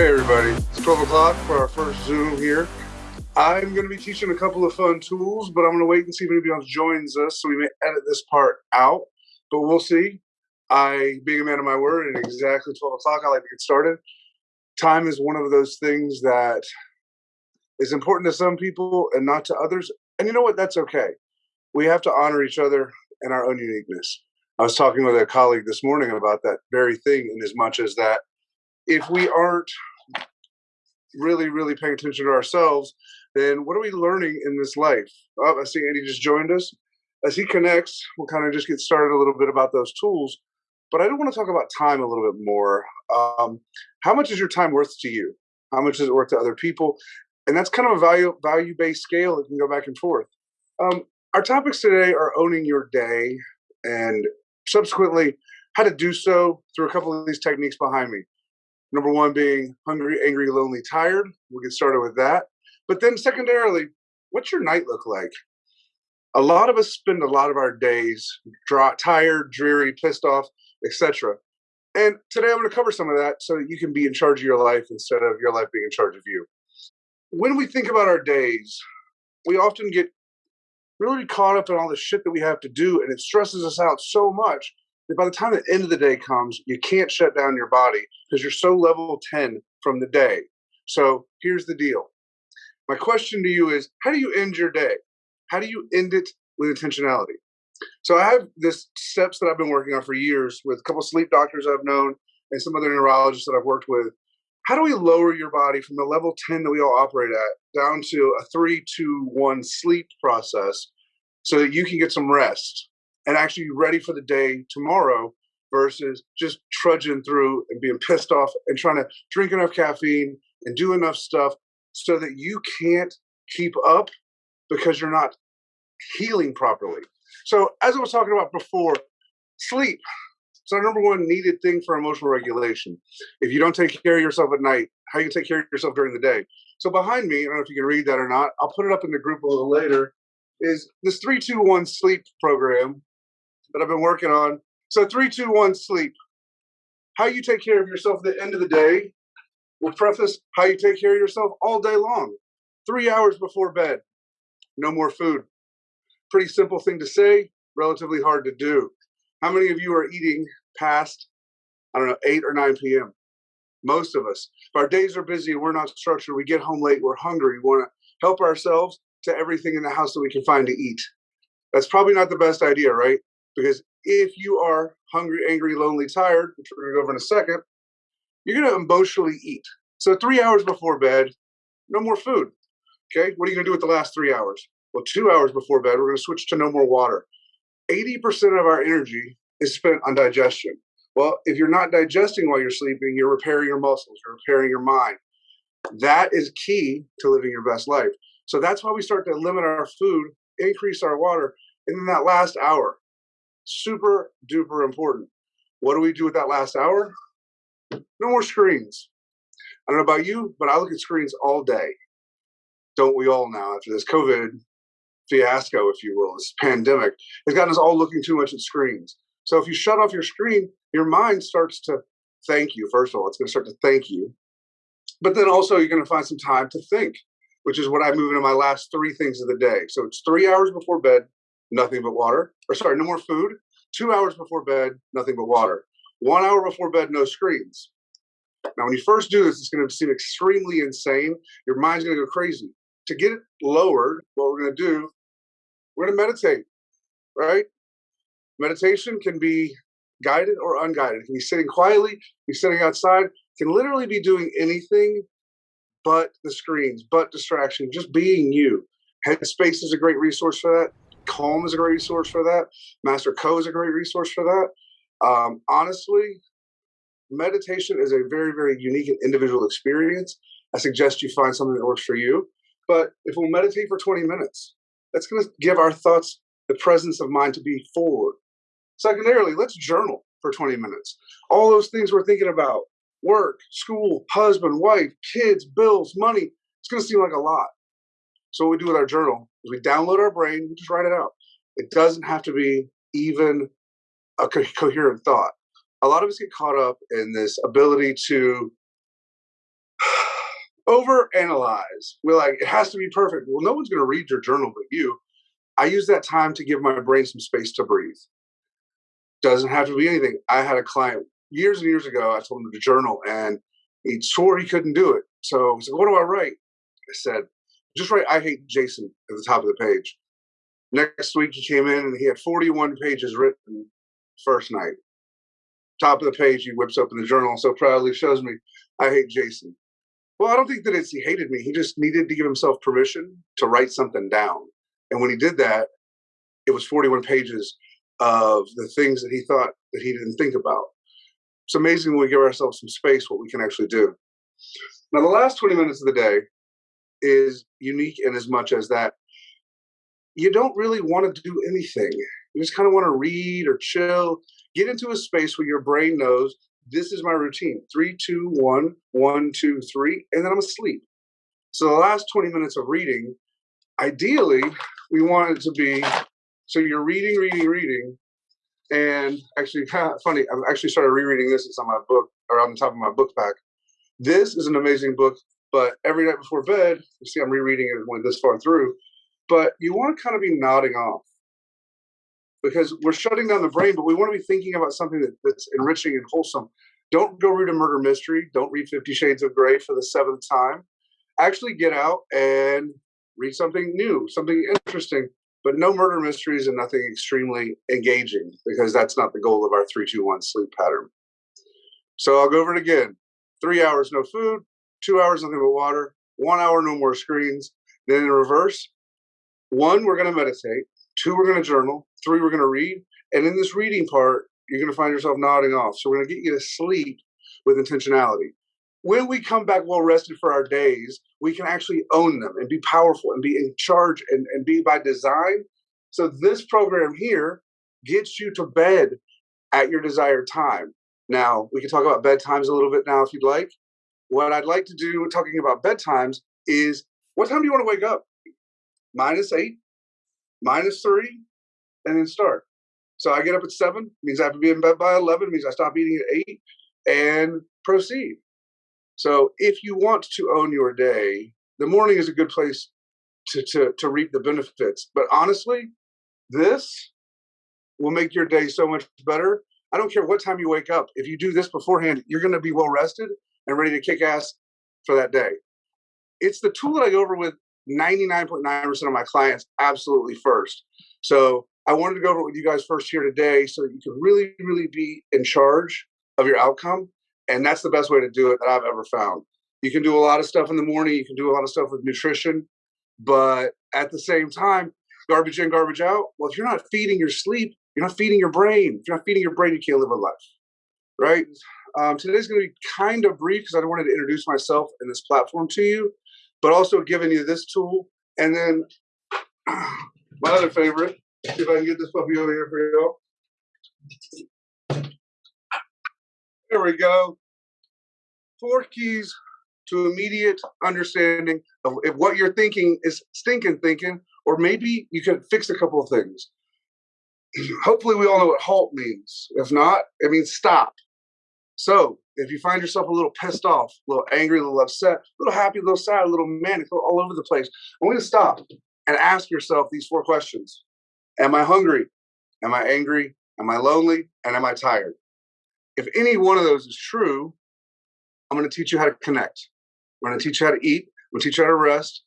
Hey everybody, it's 12 o'clock for our first Zoom here. I'm going to be teaching a couple of fun tools, but I'm going to wait and see if anybody else joins us so we may edit this part out, but we'll see. I, being a man of my word, at exactly 12 o'clock, I like to get started. Time is one of those things that is important to some people and not to others. And you know what? That's okay. We have to honor each other and our own uniqueness. I was talking with a colleague this morning about that very thing, in as much as that if we aren't really, really paying attention to ourselves, then what are we learning in this life? Oh, I see Andy just joined us. As he connects, we'll kind of just get started a little bit about those tools. But I do want to talk about time a little bit more. Um, how much is your time worth to you? How much is it worth to other people? And that's kind of a value value based scale that can go back and forth. Um, our topics today are owning your day and subsequently how to do so through a couple of these techniques behind me. Number one being hungry, angry, lonely, tired. We'll get started with that. But then secondarily, what's your night look like? A lot of us spend a lot of our days dry, tired, dreary, pissed off, etc. And today I'm going to cover some of that so that you can be in charge of your life instead of your life being in charge of you. When we think about our days, we often get really caught up in all the shit that we have to do, and it stresses us out so much by the time the end of the day comes, you can't shut down your body because you're so level 10 from the day. So here's the deal. My question to you is how do you end your day? How do you end it with intentionality? So I have this steps that I've been working on for years with a couple sleep doctors I've known and some other neurologists that I've worked with. How do we lower your body from the level 10 that we all operate at down to a three, two, one sleep process so that you can get some rest and actually ready for the day tomorrow versus just trudging through and being pissed off and trying to drink enough caffeine and do enough stuff so that you can't keep up because you're not healing properly. So, as I was talking about before, sleep. It's our number one needed thing for emotional regulation. If you don't take care of yourself at night, how you take care of yourself during the day? So behind me, I don't know if you can read that or not. I'll put it up in the group a little later. Is this three two one sleep program that I've been working on? So three two one sleep. How you take care of yourself at the end of the day will preface how you take care of yourself all day long. Three hours before bed, no more food. Pretty simple thing to say, relatively hard to do. How many of you are eating past, I don't know, 8 or 9 p.m.? Most of us. If our days are busy and we're not structured, we get home late, we're hungry, we want to help ourselves to everything in the house that we can find to eat. That's probably not the best idea, right? Because if you are hungry, angry, lonely, tired, which we're going to go over in a second, you're going to emotionally eat. So three hours before bed, no more food. Okay, what are you going to do with the last three hours? Well, two hours before bed, we're going to switch to no more water. 80% of our energy is spent on digestion. Well, if you're not digesting while you're sleeping, you're repairing your muscles, you're repairing your mind. That is key to living your best life. So that's why we start to limit our food, increase our water, and then that last hour, super duper important. What do we do with that last hour? No more screens. I don't know about you, but I look at screens all day. Don't we all now after this COVID fiasco, if you will, this pandemic, has gotten us all looking too much at screens. So if you shut off your screen, your mind starts to thank you. First of all, it's going to start to thank you. But then also, you're going to find some time to think, which is what I move into my last three things of the day. So it's three hours before bed, nothing but water. Or sorry, no more food. Two hours before bed, nothing but water. One hour before bed, no screens. Now, when you first do this, it's going to seem extremely insane. Your mind's going to go crazy. To get it lowered, what we're going to do we're going to meditate, right? Meditation can be guided or unguided. It can be sitting quietly, be sitting outside, can literally be doing anything but the screens, but distraction, just being you. Headspace is a great resource for that. Calm is a great resource for that. Master Co is a great resource for that. Um, honestly, meditation is a very, very unique and individual experience. I suggest you find something that works for you. But if we'll meditate for 20 minutes, that's going to give our thoughts the presence of mind to be forward. Secondarily, let's journal for 20 minutes. All those things we're thinking about work, school, husband, wife, kids, bills, money it's going to seem like a lot. So, what we do with our journal we download our brain, we just write it out. It doesn't have to be even a co- coherent thought. A lot of us get caught up in this ability to overanalyze. We're like, it has to be perfect. Well, no one's going to read your journal but you. I use that time to give my brain some space to breathe. Doesn't have to be anything. I had a client years and years ago. I told him to journal, and he swore he couldn't do it. So he said, "What do I write?" I said, "Just write I hate Jason at the top of the page." Next week he came in and he had 41 pages written first night. Top of the page, he whips open the journal and so proudly shows me, I hate Jason. Well, I don't think that it's he hated me. He just needed to give himself permission to write something down. And when he did that, it was 41 pages of the things that he thought that he didn't think about. It's amazing when we give ourselves some space what we can actually do. Now, the last 20 minutes of the day is unique in as much as that you don't really want to do anything. You just kind of want to read or chill, get into a space where your brain knows this is my routine three, two, one, one, two, three, and then I'm asleep. So the last 20 minutes of reading, ideally, we want it to be so you're reading, reading, reading. And actually, funny, I've actually started rereading this. It's on my book or on the top of my book pack. This is an amazing book, but every night before bed, you see I'm rereading it when this far through, but you want to kind of be nodding off because we're shutting down the brain, but we want to be thinking about something that, that's enriching and wholesome. Don't go read a murder mystery. Don't read Fifty Shades of Grey for the seventh time. Actually, get out and read something new, something interesting, but no murder mysteries and nothing extremely engaging because that's not the goal of our three, two, one sleep pattern. So I'll go over it again. Three hours, no food. Two hours, nothing but water. One hour, no more screens. Then in reverse, one, we're going to meditate. Two, we're going to journal. Three, we're going to read. And in this reading part, you're going to find yourself nodding off. So we're going to get you to sleep with intentionality. When we come back well rested for our days, we can actually own them and be powerful and be in charge and, and be by design. So this program here gets you to bed at your desired time. Now, we can talk about bedtimes a little bit now if you'd like. What I'd like to do talking about bedtimes is what time do you want to wake up? minus eight, minus three, and then start. So I get up at seven, means I have to be in bed by 11, means I stop eating at eight and proceed. So if you want to own your day, the morning is a good place to, to, to reap the benefits. But honestly, this will make your day so much better. I don't care what time you wake up. If you do this beforehand, you're going to be well rested and ready to kick ass for that day. It's the tool that I go over with 99.9% of my clients absolutely first. So I wanted to go over with you guys first here today so that you can really, really be in charge of your outcome. And that's the best way to do it that I've ever found. You can do a lot of stuff in the morning, you can do a lot of stuff with nutrition, but at the same time, garbage in, garbage out. Well, if you're not feeding your sleep, you're not feeding your brain. If you're not feeding your brain, you can't live a life, right? Um, today's going to be kind of brief because I wanted to introduce myself and this platform to you but also giving you this tool. And then my other favorite, see if I can get this puppy over here for y'all. There we go. Four keys to immediate understanding of if what you're thinking is stinking thinking, or maybe you can fix a couple of things. Hopefully, we all know what halt means. If not, it means stop. So if you find yourself a little pissed off, a little angry, a little upset, a little happy, a little sad, a little manic, all over the place, I want you to stop and ask yourself these four questions. Am I hungry? Am I angry? Am I lonely? And am I tired? If any one of those is true, I'm going to teach you how to connect. I'm going to teach you how to eat. I'm going to teach you how to rest.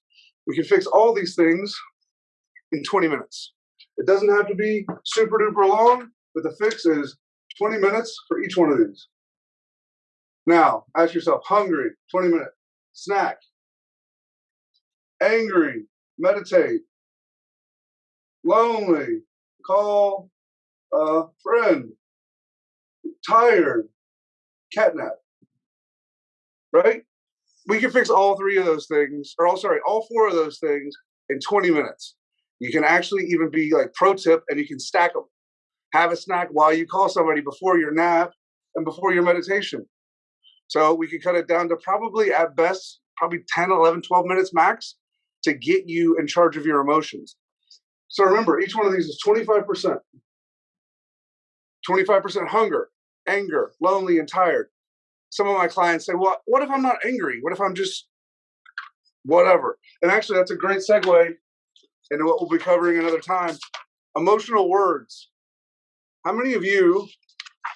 We can fix all these things in 20 minutes. It doesn't have to be super duper long, but the fix is 20 minutes for each one of these. Now, ask yourself hungry, 20 minutes, snack, angry, meditate, lonely, call a friend, tired, catnap. Right? We can fix all three of those things, or all sorry, all four of those things in 20 minutes. You can actually even be like pro tip and you can stack them. Have a snack while you call somebody before your nap and before your meditation. So we could cut it down to probably at best, probably 10, 11, 12 minutes max to get you in charge of your emotions. So remember, each one of these is 25%. 25% hunger, anger, lonely, and tired. some of my clients say, well, what if I'm not angry? What if I'm just whatever? And actually, that's a great segue into what we'll be covering another time. Emotional words. How many of you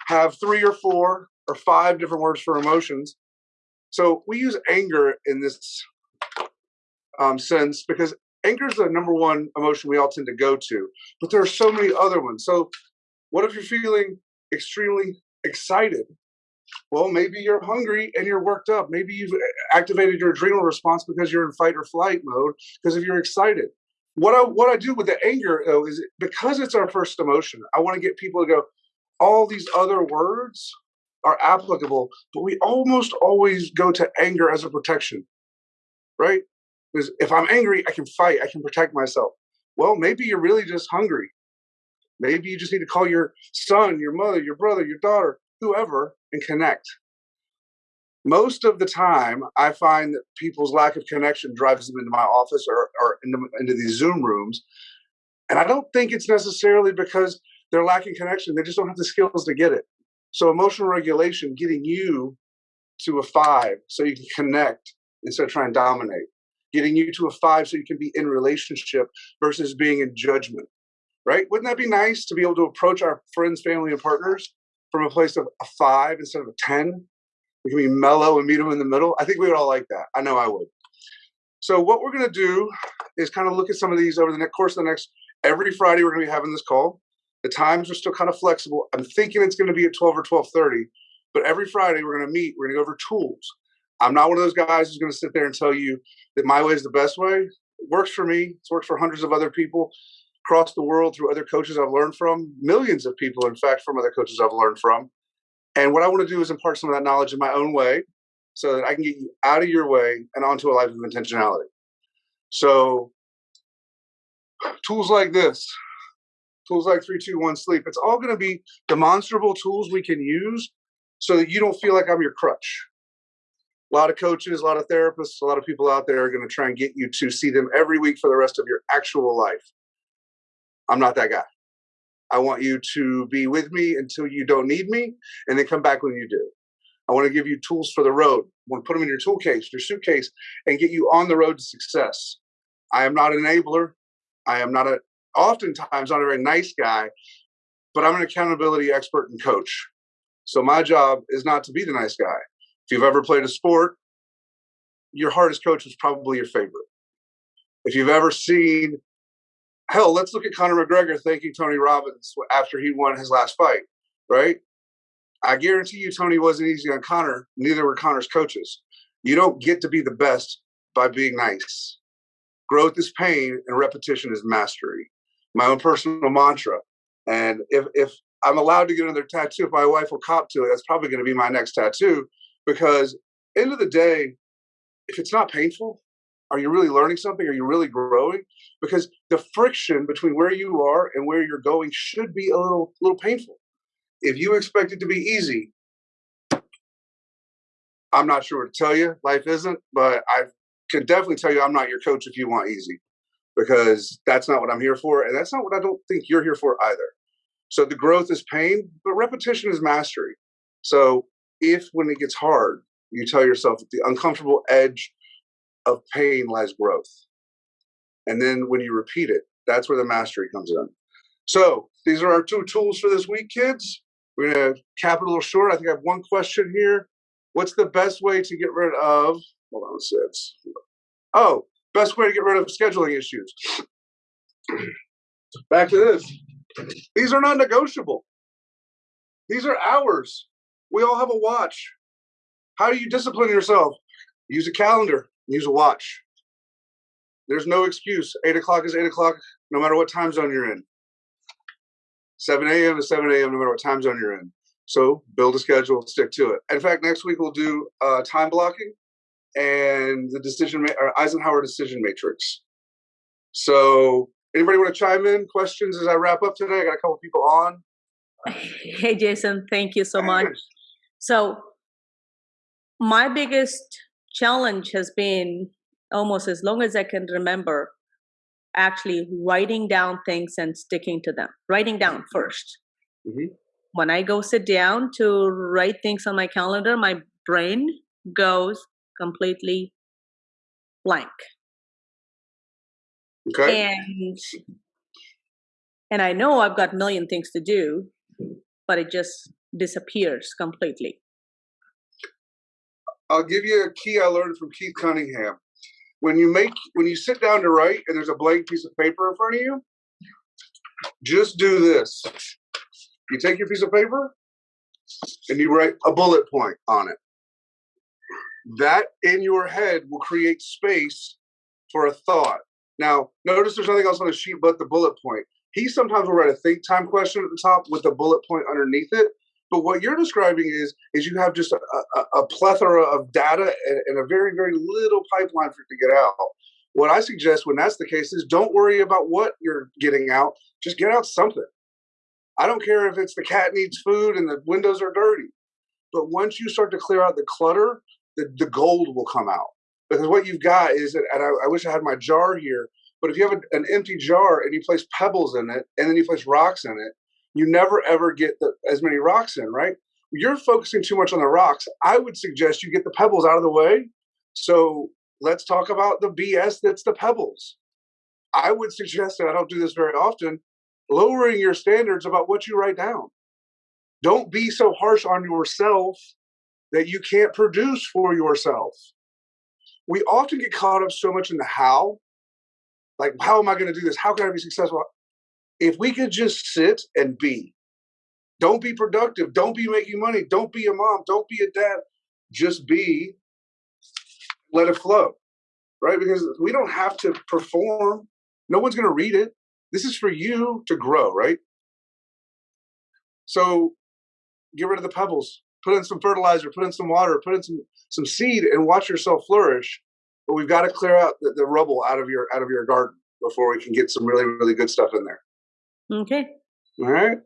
have three or four or five different words for emotions? So we use anger in this um, sense because anger is the number one emotion we all tend to go to, but there are so many other ones. So, what if you're feeling extremely excited? Well, maybe you're hungry and you're worked up. Maybe you've activated your adrenal response because you're in fight or flight mode because if you're excited. What I what I do with the anger though is because it's our first emotion, I want to get people to go, all these other words are applicable, but we almost always go to anger as a protection. Right? Because if I'm angry, I can fight, I can protect myself. Well, maybe you're really just hungry. Maybe you just need to call your son, your mother, your brother, your daughter, whoever, and connect. Most of the time, I find that people's lack of connection drives them into my office or, or into, into these Zoom rooms. And I don't think it's necessarily because they're lacking connection. They just don't have the skills to get it. So, emotional regulation, getting you to a five so you can connect instead of trying to dominate getting you to a five so you can be in relationship versus being in judgment, right? Wouldn't that be nice to be able to approach our friends, family, and partners from a place of a five instead of a 10? We can be mellow and meet them in the middle. I think we would all like that. I know I would. So, what we're going to do is kind of look at some of these over the next course of the next every Friday. We're going to be having this call. The times are still kind of flexible. I'm thinking it's going to be at 12 or 12:30, but every Friday we're going to meet. We're going to go over tools. I'm not one of those guys who's going to sit there and tell you that my way is the best way. It works for me. It's worked for hundreds of other people across the world through other coaches I've learned from, millions of people, in fact, from other coaches I've learned from. And what I want to do is impart some of that knowledge in my own way so that I can get you out of your way and onto a life of intentionality. So, tools like this, tools like 321 sleep, it's all going to be demonstrable tools we can use so that you don't feel like I'm your crutch a lot of coaches, a lot of therapists, a lot of people out there are going to try and get you to see them every week for the rest of your actual life. I'm not that guy. I want you to be with me until you don't need me and then come back when you do. I want to give you tools for the road. I want to put them in your tool case, your suitcase, and get you on the road to success. I am not an enabler. I am not a, oftentimes not a very nice guy, but I'm an accountability expert and coach. So my job is not to be the nice guy. If you've ever played a sport, your hardest coach was probably your favorite. If you've ever seen, hell, let's look at Conor McGregor thanking Tony Robbins after he won his last fight, right? I guarantee you, Tony wasn't easy on Conor. Neither were Conor's coaches. You don't get to be the best by being nice. Growth is pain, and repetition is mastery. My own personal mantra. And if if I'm allowed to get another tattoo, if my wife will cop to it, that's probably going to be my next tattoo. Because end of the day if it's not painful are you really learning something? Are you really growing? Because the friction between where you are and where you're going should be a little little painful. If you expect it to be easy i'm not sure what to tell you life isn't but i can definitely tell you i'm not your coach if you want easy because that's not what i'm here for and that's not what i don't think you're here for either so the growth is pain but repetition is mastery so if when it gets hard, you tell yourself the uncomfortable edge of pain lies growth. And then when you repeat it, that's where the mastery comes in. So these are our two tools for this week, kids. We're to cap it a little short. I think I have one question here. What's the best way to get rid of? Hold on. It's, oh, best way to get rid of scheduling issues. Back to this. These are not negotiable. These are hours. We all have a watch. How do you discipline yourself? Use a calendar, use a watch. There's no excuse. Eight o'clock is eight o'clock, no matter what time zone you're in. 7 a.m. is 7 a.m., no matter what time zone you're in. So build a schedule, stick to it. In fact, next week we'll do uh, time blocking and the decision ma- Eisenhower decision matrix. So anybody want to chime in? Questions as I wrap up today? I got a couple people on. Hey Jason, thank you so much. So, my biggest challenge has been almost as long as I can remember actually writing down things and sticking to them. Writing down 1st mm-hmm. When I go sit down to write things on my calendar, my brain goes completely blank. Okay. And and I know I've got a million things to do, but it just disappears completely. I'll give you a key I learned from Keith Cunningham. When you make when you sit down to write and there's a blank piece of paper in front of you, just do this. You take your piece of paper and you write a bullet point on it. That in your head will create space for a thought. Now, notice there's nothing else on the sheet but the bullet point. He sometimes will write a think time question at the top with the bullet point underneath it. But what you're describing is is you have just a, a, a plethora of data and, and, a very very little pipeline for it to get out. What I suggest when that's the case is don't worry about what you're getting out. Just get out something. I don't care if it's the cat needs food and the windows are dirty. But once you start to clear out the clutter, the, the gold will come out. Because what you've got is, and I, I wish I had my jar here, but if you have a, an empty jar and you place pebbles in it and then you place rocks in it, you never ever get the, as many rocks in, right? You're focusing too much on the rocks. I would suggest you get the pebbles out of the way. So let's talk about the BS that's the pebbles. I would suggest, and I don't do this very often, lowering your standards about what you write down. Don't be so harsh on yourself that you can't produce for yourself. We often get caught up so much in the how. Like, how am I going to do this? How can I be successful? If we could just sit and be, don't be productive, don't be making money, don't be a mom, don't be a dad, just be, let it flow, right? Because we don't have to perform. No one's going to read it. This is for you to grow, right? So get rid of the pebbles, put in some fertilizer, put in some water, put in some some seed, and watch yourself flourish. But we've got to clear out the, the rubble out of your out of your garden before we can get some really really good stuff in there. Okay. All right.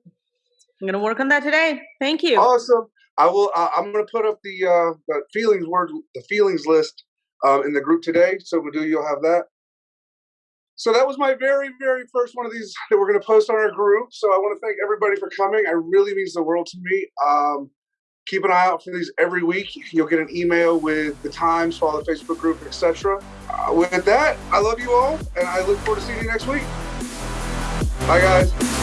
I'm gonna work on that today. Thank you. Awesome. I will. Uh, I'm gonna put up the uh, the feelings word, the feelings list um, in the group today. So Madhu, you'll have that. So that was my very, very first one of these that we're going to post on our group. So I want to thank everybody for coming. It really means the world to me. Um, keep an eye out for these every week. You'll get an email with the times, follow the Facebook group, etc. Uh, with that, I love you all, and I look forward to seeing you next week. Bye, guys.